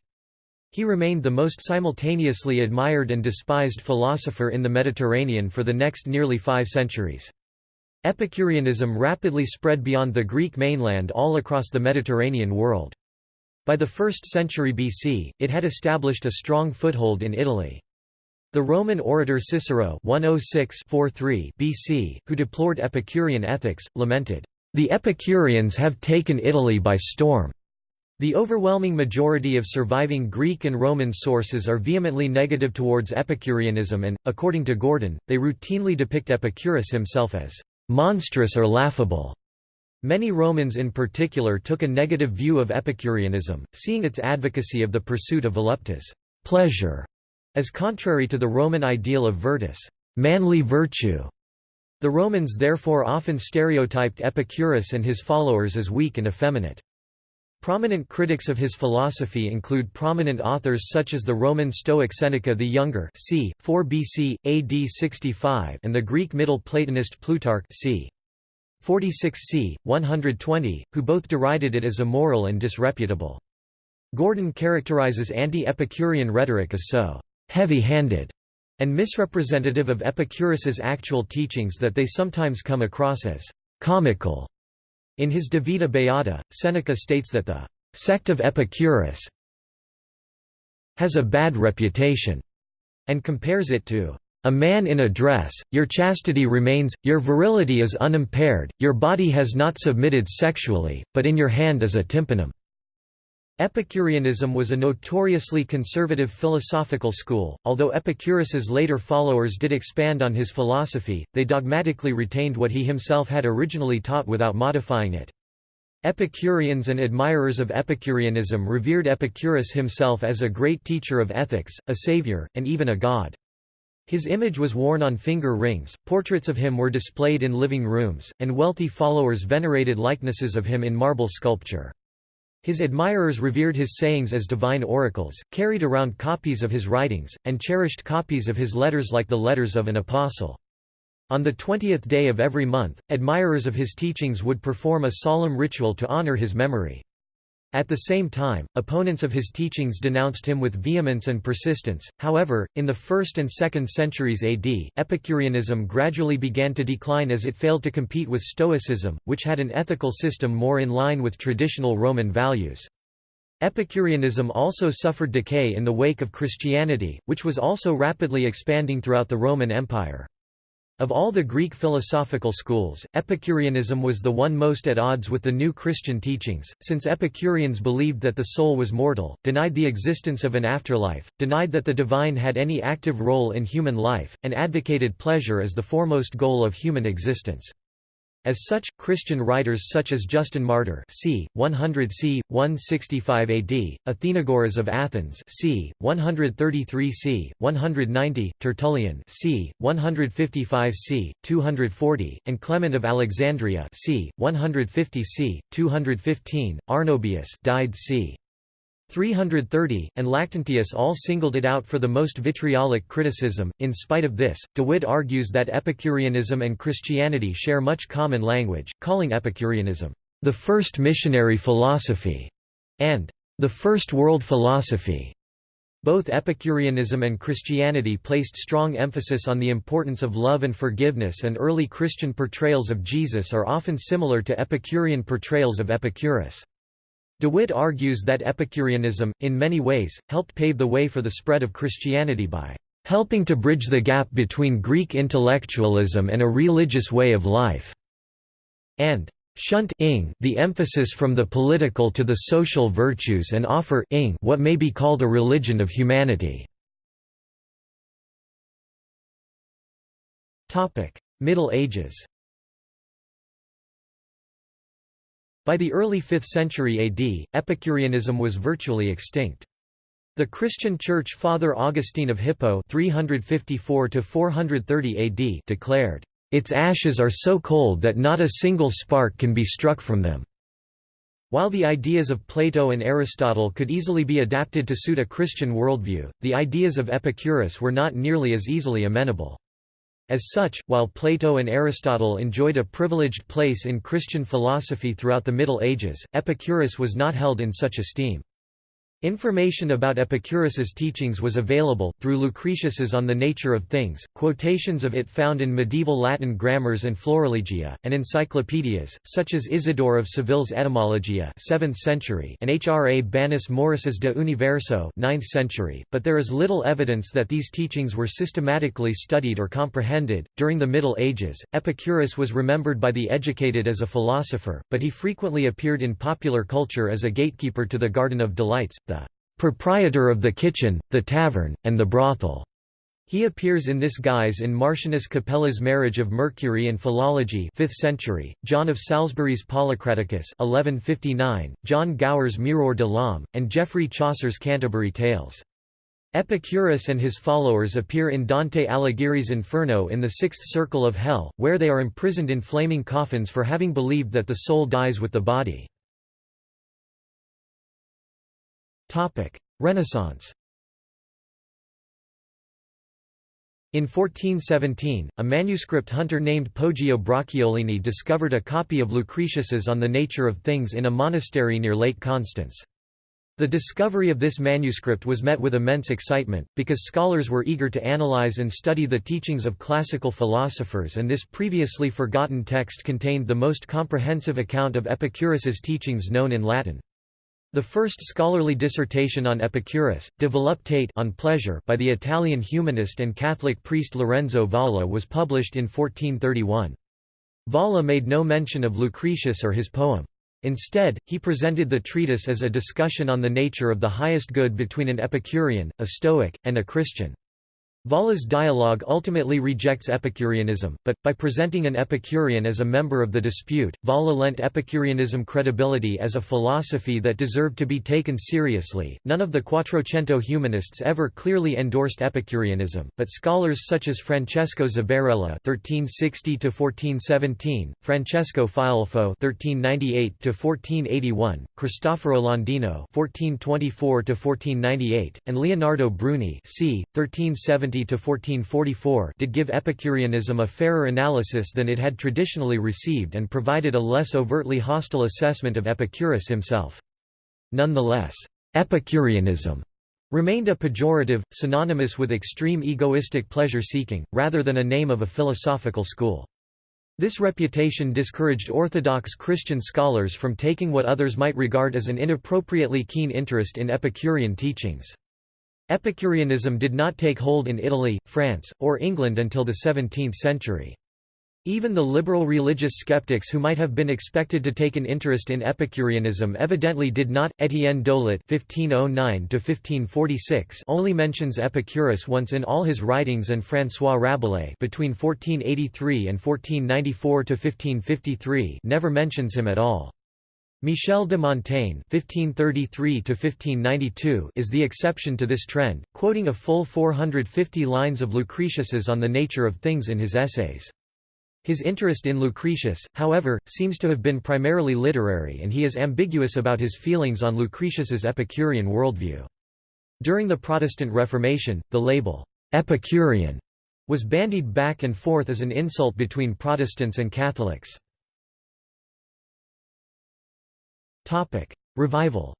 [SPEAKER 1] He remained the most simultaneously admired and despised philosopher in the Mediterranean for the next nearly five centuries. Epicureanism rapidly spread beyond the Greek mainland all across the Mediterranean world. By the 1st century BC, it had established a strong foothold in Italy. The Roman orator Cicero 106 BC, who deplored Epicurean ethics, lamented, "...the Epicureans have taken Italy by storm." The overwhelming majority of surviving Greek and Roman sources are vehemently negative towards Epicureanism and, according to Gordon, they routinely depict Epicurus himself as monstrous or laughable. Many Romans in particular took a negative view of Epicureanism, seeing its advocacy of the pursuit of voluptas pleasure, as contrary to the Roman ideal of virtus manly virtue. The Romans therefore often stereotyped Epicurus and his followers as weak and effeminate. Prominent critics of his philosophy include prominent authors such as the Roman Stoic Seneca the Younger c. 4 BC, AD 65 and the Greek Middle Platonist Plutarch c. 46 c. 120, who both derided it as immoral and disreputable. Gordon characterizes anti-Epicurean rhetoric as so heavy-handed and misrepresentative of Epicurus's actual teachings that they sometimes come across as comical in his De Vita Beata, Seneca states that the sect of Epicurus has a bad reputation, and compares it to a man in a dress, your chastity remains, your virility is unimpaired, your body has not submitted sexually, but in your hand is a tympanum. Epicureanism was a notoriously conservative philosophical school, although Epicurus's later followers did expand on his philosophy, they dogmatically retained what he himself had originally taught without modifying it. Epicureans and admirers of Epicureanism revered Epicurus himself as a great teacher of ethics, a savior, and even a god. His image was worn on finger rings, portraits of him were displayed in living rooms, and wealthy followers venerated likenesses of him in marble sculpture. His admirers revered his sayings as divine oracles, carried around copies of his writings, and cherished copies of his letters like the letters of an apostle. On the twentieth day of every month, admirers of his teachings would perform a solemn ritual to honor his memory. At the same time, opponents of his teachings denounced him with vehemence and persistence. However, in the 1st and 2nd centuries AD, Epicureanism gradually began to decline as it failed to compete with Stoicism, which had an ethical system more in line with traditional Roman values. Epicureanism also suffered decay in the wake of Christianity, which was also rapidly expanding throughout the Roman Empire. Of all the Greek philosophical schools, Epicureanism was the one most at odds with the new Christian teachings, since Epicureans believed that the soul was mortal, denied the existence of an afterlife, denied that the divine had any active role in human life, and advocated pleasure as the foremost goal of human existence. As such, Christian writers such as Justin Martyr c. 100 c. 165 AD, Athenagoras of Athens c. 133 c. 190, Tertullian c. 155 c. 240, and Clement of Alexandria c. 150 c. 215, Arnobius died c. 330, and Lactantius all singled it out for the most vitriolic criticism. In spite of this, De Witt argues that Epicureanism and Christianity share much common language, calling Epicureanism the first missionary philosophy and the first world philosophy. Both Epicureanism and Christianity placed strong emphasis on the importance of love and forgiveness, and early Christian portrayals of Jesus are often similar to Epicurean portrayals of Epicurus. De Witt argues that Epicureanism, in many ways, helped pave the way for the spread of Christianity by helping to bridge the gap between Greek intellectualism and a religious way of life, and shunt the emphasis from the political to the social virtues and offer what may be called a religion of humanity. Middle Ages By the early 5th century AD, Epicureanism was virtually extinct. The Christian Church Father Augustine of Hippo 354 AD declared, "...its ashes are so cold that not a single spark can be struck from them." While the ideas of Plato and Aristotle could easily be adapted to suit a Christian worldview, the ideas of Epicurus were not nearly as easily amenable. As such, while Plato and Aristotle enjoyed a privileged place in Christian philosophy throughout the Middle Ages, Epicurus was not held in such esteem. Information about Epicurus's teachings was available, through Lucretius's On the Nature of Things, quotations of it found in medieval Latin grammars and florilegia, and encyclopedias, such as Isidore of Seville's Etymologiae 7th century and Hrabanus Maurus's De Universo 9th century, but there is little evidence that these teachings were systematically studied or comprehended. During the Middle Ages, Epicurus was remembered by the educated as a philosopher, but he frequently appeared in popular culture as a gatekeeper to the Garden of Delights, the proprietor of the kitchen, the tavern, and the brothel. He appears in this guise in Martianus Capella's Marriage of Mercury and Philology 5th century, John of Salisbury's Policraticus 1159, John Gower's Mirour de l'Omme, and Geoffrey Chaucer's Canterbury Tales. Epicurus and his followers appear in Dante Alighieri's Inferno in the sixth circle of hell, where they are imprisoned in flaming coffins for having believed that the soul dies with the body. Renaissance In 1417, a manuscript hunter named Poggio Bracciolini discovered a copy of Lucretius's On the Nature of Things in a monastery near Lake Constance. The discovery of this manuscript was met with immense excitement, because scholars were eager to analyze and study the teachings of classical philosophers and this previously forgotten text contained the most comprehensive account of Epicurus's teachings known in Latin. The first scholarly dissertation on Epicurus, De Voluptate on pleasure by the Italian humanist and Catholic priest Lorenzo Valla was published in 1431. Valla made no mention of Lucretius or his poem. Instead, he presented the treatise as a discussion on the nature of the highest good between an Epicurean, a Stoic, and a Christian. Valla's dialogue ultimately rejects Epicureanism, but, by presenting an Epicurean as a member of the dispute, Valla lent Epicureanism credibility as a philosophy that deserved to be taken seriously. None of the Quattrocento humanists ever clearly endorsed Epicureanism, but scholars such as Francesco Zabarella (1360–1417), Francesco Filelfo (1398–1481), Cristoforo Landino (1424–1498), and Leonardo Bruni (c. 1370 1440–1444 did give Epicureanism a fairer analysis than it had traditionally received and provided a less overtly hostile assessment of Epicurus himself. Nonetheless, Epicureanism remained a pejorative, synonymous with extreme egoistic pleasure-seeking, rather than a name of a philosophical school. This reputation discouraged Orthodox Christian scholars from taking what others might regard as an inappropriately keen interest in Epicurean teachings. Epicureanism did not take hold in Italy, France, or England until the 17th century. Even the liberal religious skeptics who might have been expected to take an interest in Epicureanism evidently did not. Etienne Dolet (1509–1546) only mentions Epicurus once in all his writings, and François Rabelais (between 1483 and 1494–1553) never mentions him at all. Michel de Montaigne (1533–1592) is the exception to this trend, quoting a full 450 lines of Lucretius's on the nature of things in his essays. His interest in Lucretius, however, seems to have been primarily literary and he is ambiguous about his feelings on Lucretius's Epicurean worldview. During the Protestant Reformation, the label, "'Epicurean' was bandied back and forth as an insult between Protestants and Catholics. Topic: Revival.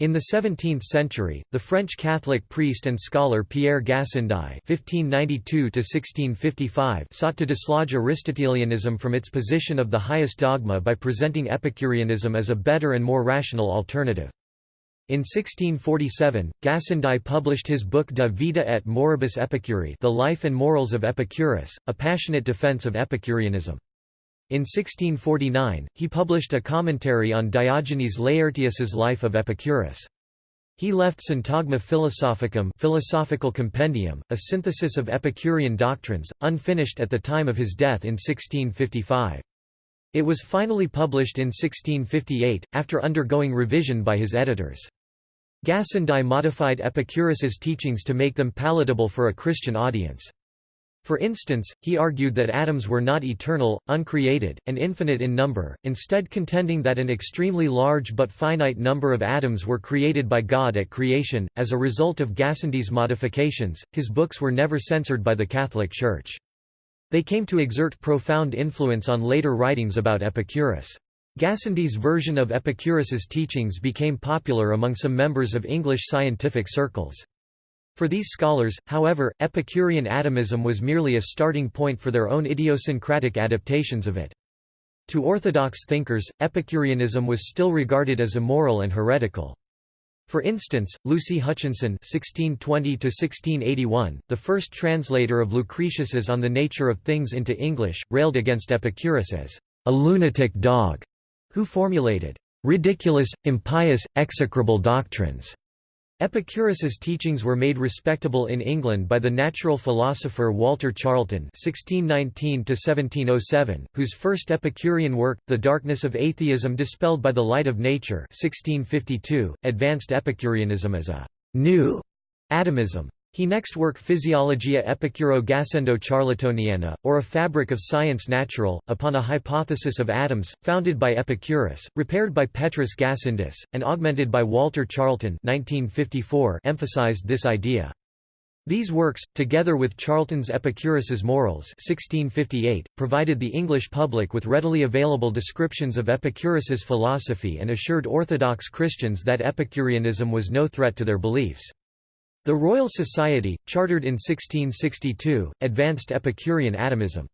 [SPEAKER 1] In the 17th century, the French Catholic priest and scholar Pierre Gassendi (1592–1655) sought to dislodge Aristotelianism from its position of the highest dogma by presenting Epicureanism as a better and more rational alternative. In 1647, Gassendi published his book De Vita et Moribus Epicuri The Life and Morals of Epicurus, a passionate defense of Epicureanism. In 1649, he published a commentary on Diogenes Laertius's life of Epicurus. He left Syntagma Philosophicum philosophical compendium, a synthesis of Epicurean doctrines, unfinished at the time of his death in 1655. It was finally published in 1658, after undergoing revision by his editors. Gassendi modified Epicurus's teachings to make them palatable for a Christian audience. For instance, he argued that atoms were not eternal, uncreated, and infinite in number, instead contending that an extremely large but finite number of atoms were created by God at creation. As a result of Gassendi's modifications, his books were never censored by the Catholic Church. They came to exert profound influence on later writings about Epicurus. Gassendi's version of Epicurus's teachings became popular among some members of English scientific circles. For these scholars, however, Epicurean atomism was merely a starting point for their own idiosyncratic adaptations of it. To orthodox thinkers, Epicureanism was still regarded as immoral and heretical. For instance, Lucy Hutchinson (1620–1681), the first translator of Lucretius's On the Nature of Things into English, railed against Epicurus as a lunatic dog, who formulated ridiculous, impious, execrable doctrines. Epicurus's teachings were made respectable in England by the natural philosopher Walter Charlton (1619–1707), whose first Epicurean work, *The Darkness of Atheism Dispelled by the Light of Nature* (1652), advanced Epicureanism as a new atomism. He next worked Physiologia Epicuro Gassendo Charltoniana, or A Fabric of Science Natural, upon a hypothesis of atoms, founded by Epicurus, repaired by Petrus Gassendus, and augmented by Walter Charlton 1954 emphasized this idea. These works, together with Charlton's Epicurus's Morals 1658, provided the English public with readily available descriptions of Epicurus's philosophy and assured Orthodox Christians that Epicureanism was no threat to their beliefs. The Royal Society, chartered in 1662, advanced Epicurean atomism.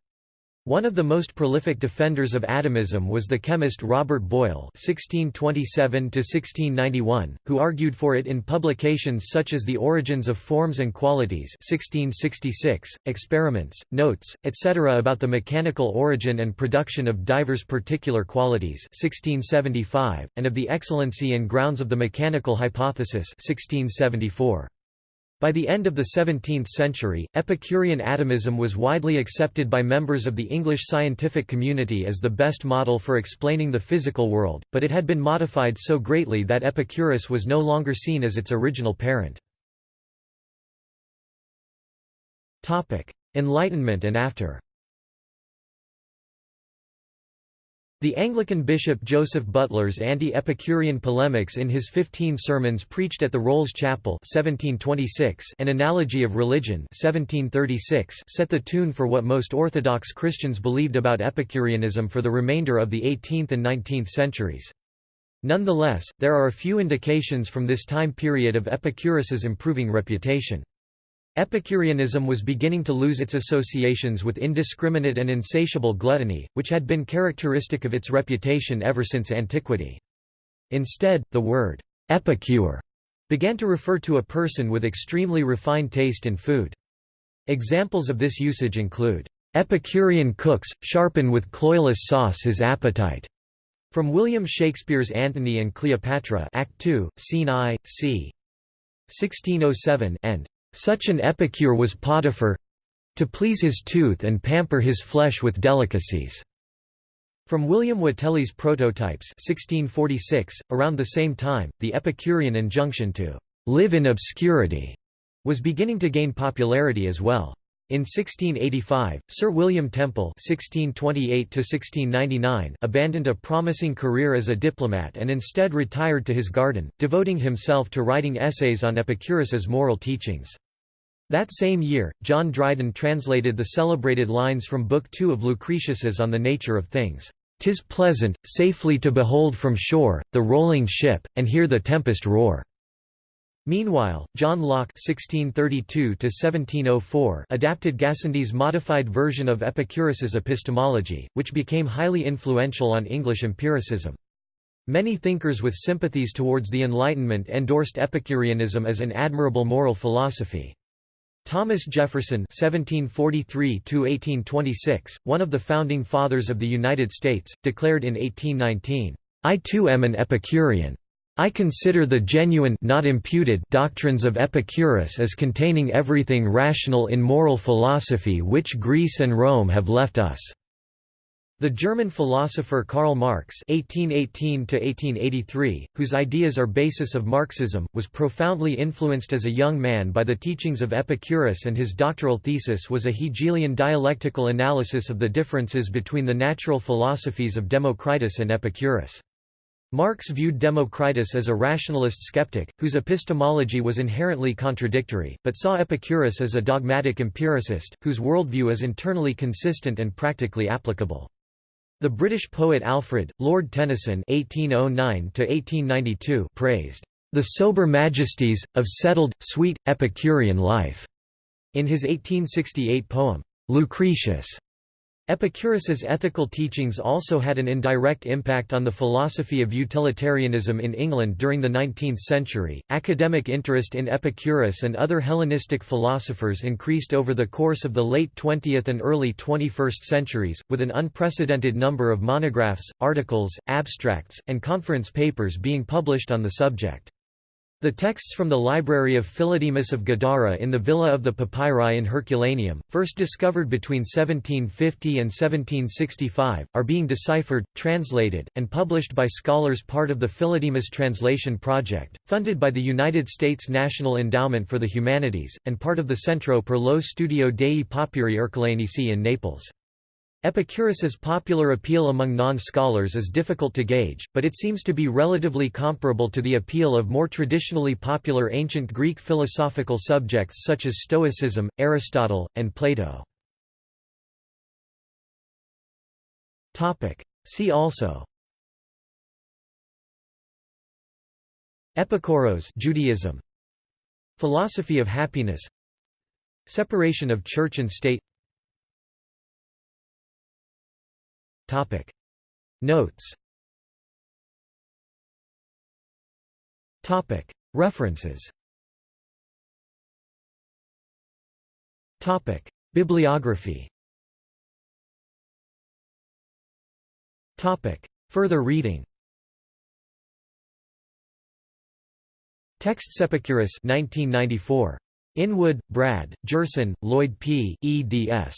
[SPEAKER 1] One of the most prolific defenders of atomism was the chemist Robert Boyle (1627–1691), who argued for it in publications such as *The Origins of Forms and Qualities* (1666), experiments, notes, etc. about the mechanical origin and production of divers particular qualities (1675), and of the excellency and grounds of the mechanical hypothesis (1674). By the end of the 17th century, Epicurean atomism was widely accepted by members of the English scientific community as the best model for explaining the physical world, but it had been modified so greatly that Epicurus was no longer seen as its original parent. Enlightenment and after The Anglican bishop Joseph Butler's anti-Epicurean polemics in his Fifteen Sermons preached at the Rolls Chapel 1726 An Analogy of Religion 1736 set the tune for what most Orthodox Christians believed about Epicureanism for the remainder of the 18th and 19th centuries. Nonetheless, there are a few indications from this time period of Epicurus's improving reputation. Epicureanism was beginning to lose its associations with indiscriminate and insatiable gluttony, which had been characteristic of its reputation ever since antiquity. Instead, the word epicure began to refer to a person with extremely refined taste in food. Examples of this usage include, "...Epicurean cooks, sharpen with cloyless sauce his appetite." From William Shakespeare's Antony and Cleopatra Act 2, Scene I, c. 1607 and such an epicure was Potiphar to please his tooth and pamper his flesh with delicacies. From William Whateley's Prototypes 1646, around the same time, the Epicurean injunction to live in obscurity was beginning to gain popularity as well. In 1685, Sir William Temple (1628–1699) abandoned a promising career as a diplomat and instead retired to his garden, devoting himself to writing essays on Epicurus's moral teachings. That same year, John Dryden translated the celebrated lines from Book Two of Lucretius's On the Nature of Things. "'Tis pleasant, safely to behold from shore, the rolling ship, and hear the tempest roar." Meanwhile, John Locke (1632–1704) adapted Gassendi's modified version of Epicurus's epistemology, which became highly influential on English empiricism. Many thinkers with sympathies towards the Enlightenment endorsed Epicureanism as an admirable moral philosophy. Thomas Jefferson (1743–1826), one of the founding fathers of the United States, declared in 1819, "I too am an Epicurean. I consider the genuine not imputed doctrines of Epicurus as containing everything rational in moral philosophy which Greece and Rome have left us." The German philosopher Karl Marx (1818–1883), whose ideas are basis of Marxism, was profoundly influenced as a young man by the teachings of Epicurus, and his doctoral thesis was a Hegelian dialectical analysis of the differences between the natural philosophies of Democritus and Epicurus. Marx viewed Democritus as a rationalist skeptic, whose epistemology was inherently contradictory, but saw Epicurus as a dogmatic empiricist, whose worldview is internally consistent and practically applicable. The British poet Alfred, Lord Tennyson (1809–1892) praised the sober majesties of settled, sweet, Epicurean life in his 1868 poem Lucretius. Epicurus's ethical teachings also had an indirect impact on the philosophy of utilitarianism in England during the 19th century. Academic interest in Epicurus and other Hellenistic philosophers increased over the course of the late 20th and early 21st centuries, with an unprecedented number of monographs, articles, abstracts, and conference papers being published on the subject. The texts from the library of Philodemus of Gadara in the Villa of the Papyri in Herculaneum, first discovered between 1750 and 1765, are being deciphered, translated, and published by scholars part of the Philodemus Translation Project, funded by the United States National Endowment for the Humanities, and part of the Centro per lo Studio dei Papiri Ercolanesi in Naples. Epicurus's popular appeal among non-scholars is difficult to gauge, but it seems to be relatively comparable to the appeal of more traditionally popular ancient Greek philosophical subjects such as Stoicism, Aristotle, and Plato. See also Epikouros Judaism. Philosophy of happiness. Separation of church and state Topic. Notes Topic. References Topic. Bibliography Topic. Further reading Texts Epicurus 1994. Inwood, Brad, Gerson, Lloyd P., eds.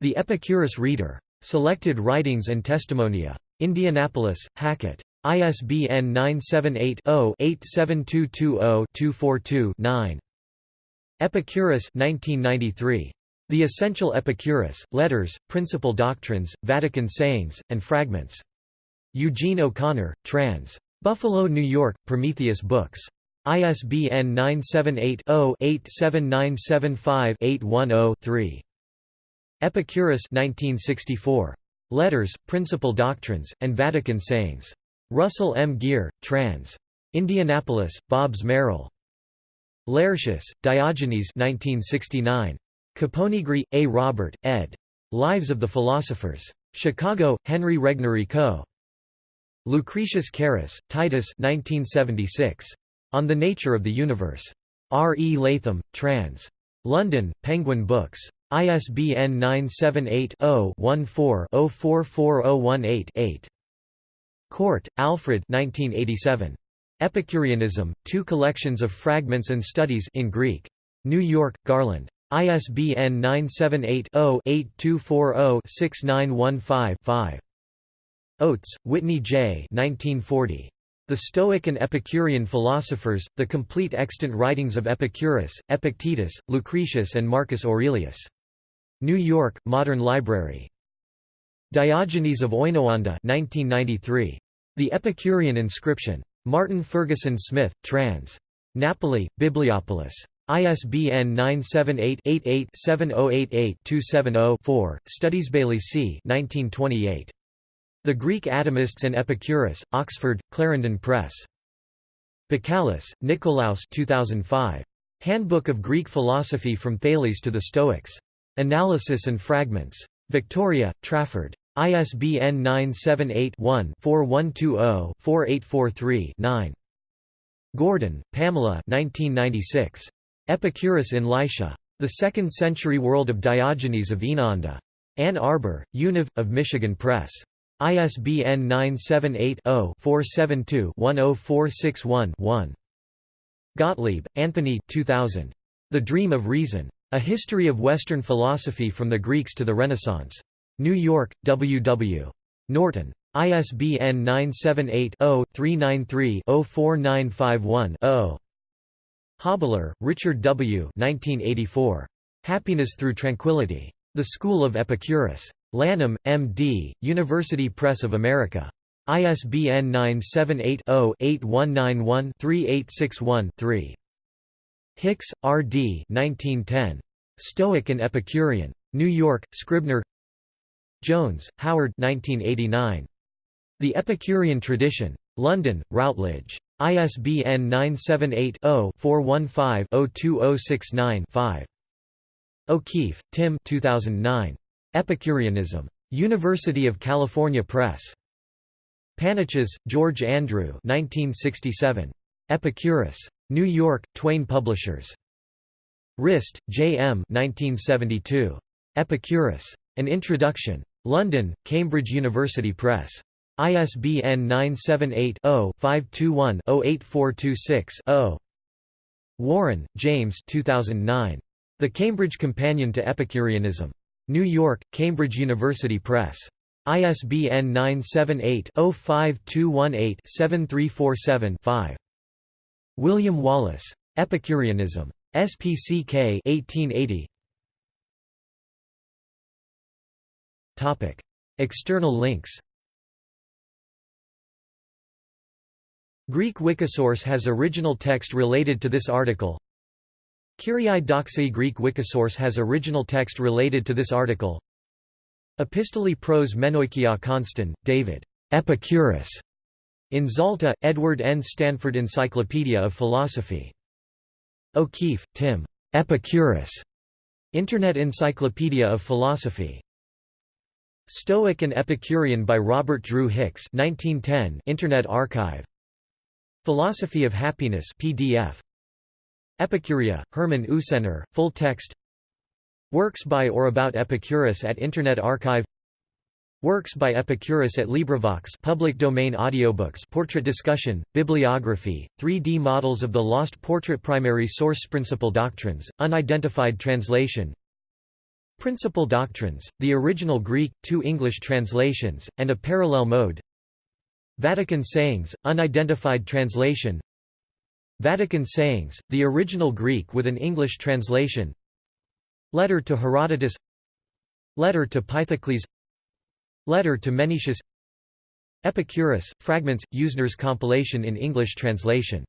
[SPEAKER 1] The Epicurus Reader. Selected Writings and Testimonia. Indianapolis, Hackett. ISBN 978-0-87220-242-9. Epicurus 1993. The Essential Epicurus, Letters, Principal Doctrines, Vatican Sayings, and Fragments. Eugene O'Connor, trans. Buffalo, New York, Prometheus Books. ISBN 978-0-87975-810-3. Epicurus 1964. Letters, Principal Doctrines, and Vatican Sayings. Russell M. Geer, trans. Indianapolis, Bobbs Merrill. Laertius, Diogenes 1969. Caponigri, A. Robert, ed. Lives of the Philosophers. Chicago, Henry Regnery Co. Lucretius Carus, Titus 1976. On the Nature of the Universe. R. E. Latham, trans. London, Penguin Books. ISBN 978-0-14-044018-8. Körte, Alfred 1987. Epicureanism, Two Collections of Fragments and Studies in Greek. New York, Garland. ISBN 978-0-8240-6915-5. Oates, Whitney J. 1940. The Stoic and Epicurean Philosophers, The Complete Extant Writings of Epicurus, Epictetus, Lucretius and Marcus Aurelius. New York, Modern Library. Diogenes of Oinoanda 1993. The Epicurean Inscription. Martin Ferguson Smith, trans. Napoli, Bibliopolis. ISBN 978-88-7088-270-4, Studies Bailey C. 1928. The Greek Atomists and Epicurus, Oxford, Clarendon Press. Bakalis, Nikolaos 2005. Handbook of Greek Philosophy from Thales to the Stoics. Analysis and Fragments. Victoria, Trafford. ISBN 978-1-4120-4843-9. Gordon, Pamela 1996. Epicurus in Lycia. The Second Century World of Diogenes of Oenoanda. Ann Arbor, Univ. of Michigan Press. ISBN 978-0-472-10461-1. Gottlieb, Anthony 2000. The Dream of Reason. A History of Western Philosophy from the Greeks to the Renaissance. New York, W. W. Norton. ISBN 978-0-393-04951-0. Hibler, Richard W. 1984. Happiness Through Tranquility. The School of Epicurus. Lanham, M.D., University Press of America. ISBN 978-0-8191-3861-3. Hicks, R. D. 1910. Stoic and Epicurean. New York, Scribner Jones, Howard 1989. The Epicurean Tradition. London, Routledge. ISBN 978-0-415-02069-5. O'Keefe, Tim 2009. Epicureanism. University of California Press. Panichas, George Andrew 1967. Epicurus. New York, Twayne Publishers. Rist, J. M. 1972. Epicurus. An Introduction. London, Cambridge University Press. ISBN 978-0-521-08426-0. Warren, James 2009. The Cambridge Companion to Epicureanism. New York, Cambridge University Press. ISBN 978-0-5218-7347-5. William Wallace. Epicureanism. SPCK 1880. Topic. External links Greek Wikisource has original text related to this article. Kyriai Doxai Greek Wikisource has original text related to this article. Epistolae pros Menoikia Konstan, David. Epicurus. In Zalta, Edward N. Stanford Encyclopedia of Philosophy. O'Keefe, Tim. Epicurus. Internet Encyclopedia of Philosophy. Stoic and Epicurean by Robert Drew Hicks 1910 Internet Archive Philosophy of Happiness PDF Epicurea, Hermann Usener, full text Works by or about Epicurus at Internet Archive Works by Epicurus at LibriVox public domain audiobooks portrait discussion, bibliography, 3D models of the lost portrait primary source Principal doctrines, unidentified translation. Principal doctrines, the original Greek, two English translations, and a parallel mode. Vatican sayings, unidentified translation. Vatican sayings, the original Greek with an English translation. Letter to Herodotus. Letter to Pythocles Letter to Menoeceus. Epicurus, fragments, Usener's compilation in English translation